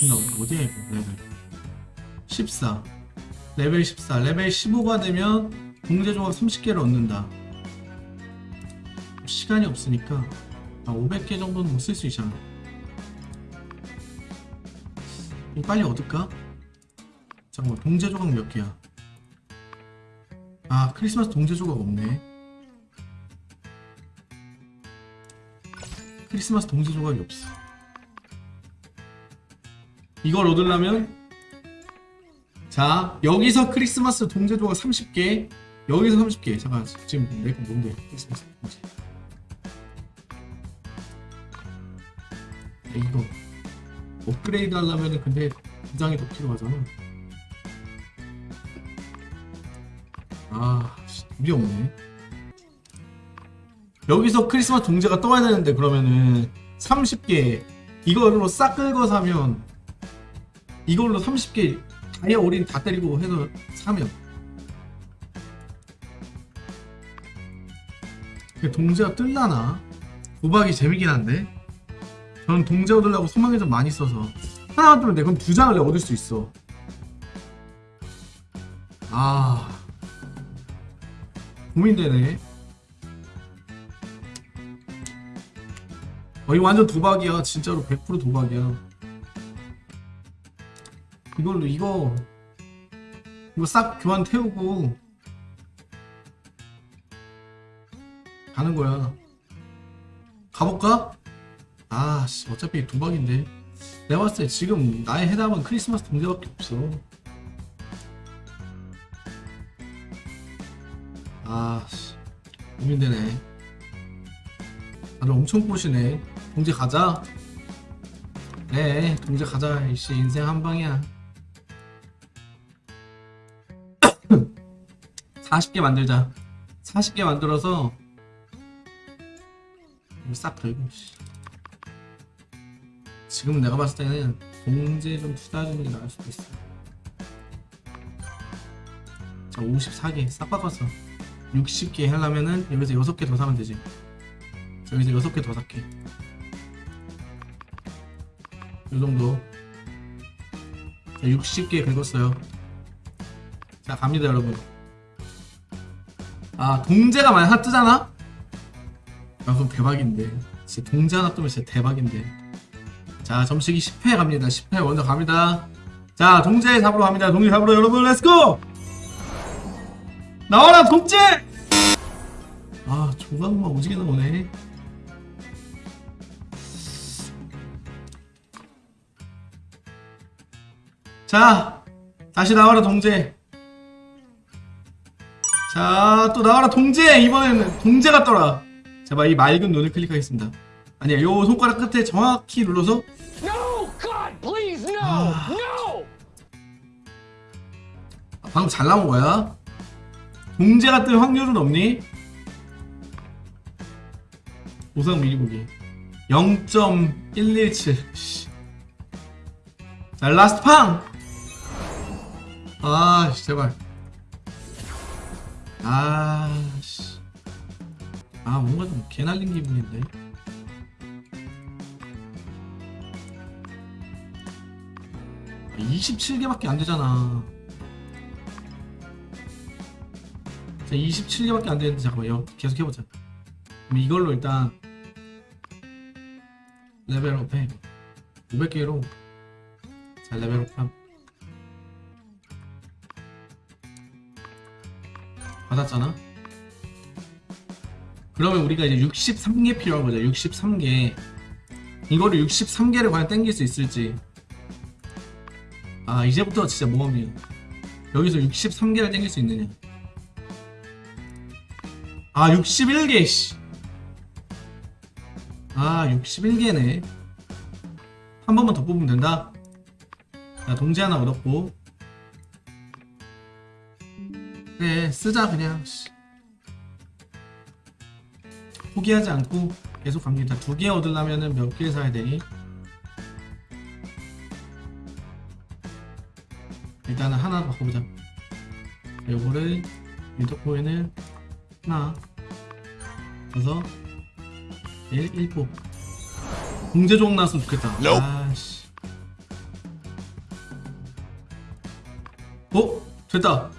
지금 나 어디야 이거 레벨. 14 레벨 14 레벨 15가 되면 동제 조각 30개를 얻는다. 시간이 없으니까 아, 500개 정도는 쓸수 있잖아. 빨리 얻을까? 잠깐만 동제 조각 몇 개야? 아 크리스마스 동제 조각 없네. 크리스마스 동제 조각이 없어 이걸 얻으려면 자 여기서 크리스마스 동제 조각 30개 여기서 30개. 잠깐 지금 내거 뭔데? 크리스마스 동제. 야, 이거 업그레이드 하려면 근데 부장이 더 필요하잖아. 아 씨, 우리 없네. 여기서 크리스마스 동제가 떠야 되는데 그러면은 30개 이걸로 싹 긁어 사면 이걸로 30개 다이아 올인 다 때리고 해서 사면 그 동제가 뜰라나? 도박이 재미긴 한데. 저는 동제 얻으려고 소망이 좀 많이 써서. 하나만 뜨면 돼. 그럼 두 장을 얻을 수 있어. 아. 고민되네. 어 이거 완전 도박이야. 진짜로 100% 도박이야 이걸로 이거 이거 싹 교환 태우고 가는 거야. 가볼까? 아씨 어차피 도박인데. 내가 봤을 때 지금 나의 해답은 크리스마스 동제밖에 없어. 아씨 고민되네. 다들 엄청 꼬시네. 동제 가자. 그래 동제 가자. 이씨 인생 한방이야 40개 만들자. 40개 만들어서 싹 씨. 지금 내가 봤을 때는 동제 좀 투자하는 게 나을 수도 있어. 자 54개 싹 바꿨어. 60개 하려면은 여기서 6개 더 사면 되지. 자, 여기서 6개 더 살게. 요정도. 자 60개 긁었어요. 자 갑니다 여러분 아 동제가 만약 하나 뜨잖아? 아 그럼 대박인데. 진짜 동제 하나 뜨면 진짜 대박인데. 자 점식이 10회 갑니다. 10회 먼저 갑니다. 자 동제 잡으러 갑니다. 동제 잡으러 여러분 let's go 나와라 동제 아 조각만 오지게 나오네. 자 다시 나와라 동제 자, 또 나와라 동제! 이번에는 동제가 떠라. 제발 이 맑은 눈을 클릭하겠습니다. 아니야, 요 손가락 끝에 정확히 눌러서 No! God, please, no! Ah. No! 아, 방금 잘 나온 거야. 동제가 뜰 확률은 없니? 보상 미리보기 0.117 씨. 자, 라스트 팡! 아, 씨, 제발. 아, 씨. 아, 뭔가 좀 개날린 기분인데. 아, 27개밖에 안 되잖아. 자, 27개밖에 안 되는데, 잠깐만요. 계속 해보자. 그럼 이걸로 일단, 레벨업 해. 500개로. 자, 레벨업 함. 받았잖아? 그러면 우리가 이제 63개 필요한 거죠. 63개. 이거를 63개를 과연 땡길 수 있을지. 아, 이제부터 진짜 모험이에요. 여기서 63개를 땡길 수 있느냐. 아, 61개, 씨. 아, 61개네. 한 번만 더 뽑으면 된다. 자, 동지 하나 얻었고. 그래 쓰자 그냥 씨. 포기하지 않고 계속 갑니다 두 개 얻으려면 몇 개 사야 되니 일단은 하나 바꿔보자 요거를 리더코에는 하나 그래서 1, 1포 공제종 나왔으면 좋겠다 Nope. 아씨 어? 됐다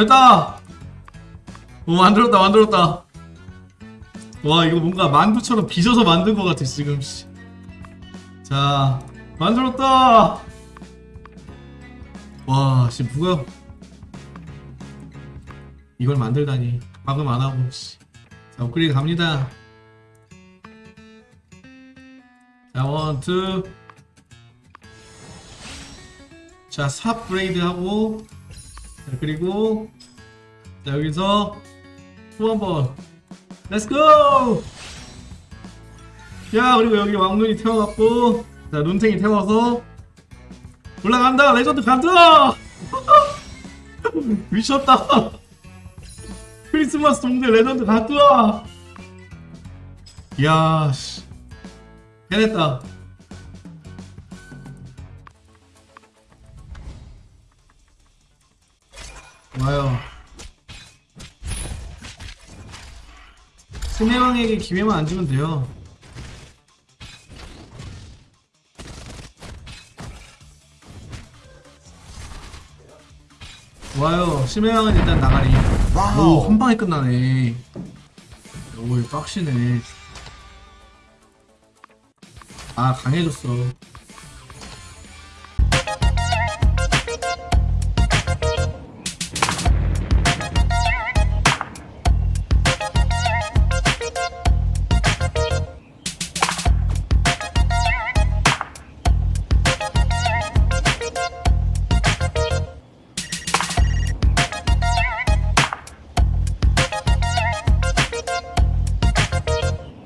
됐다. 오 만들었다 만들었다. 와 이거 뭔가 만두처럼 빚어서 만든 것 같아 지금 씨. 자 만들었다. 와씨 누가 이걸 만들다니. 방금 안 하고 씨. 자 업그레이드 갑니다. 자 원투. 자 삽 브레이드 하고 자 그리고 자 여기서 또 한번. 렛츠고 야 그리고 여기 왕눈이 태워갖고 자 눈탱이 태워서 올라간다. 레전드 간다! 미쳤다. 크리스마스 동대 레전드 간다! 이야 씨. 해냈다 와요. 스네왕에게 기회만 안 주면 돼요. 와요. 심해왕은 일단 나가리. 오 한방에 끝나네. 오 빡시네. 아 강해졌어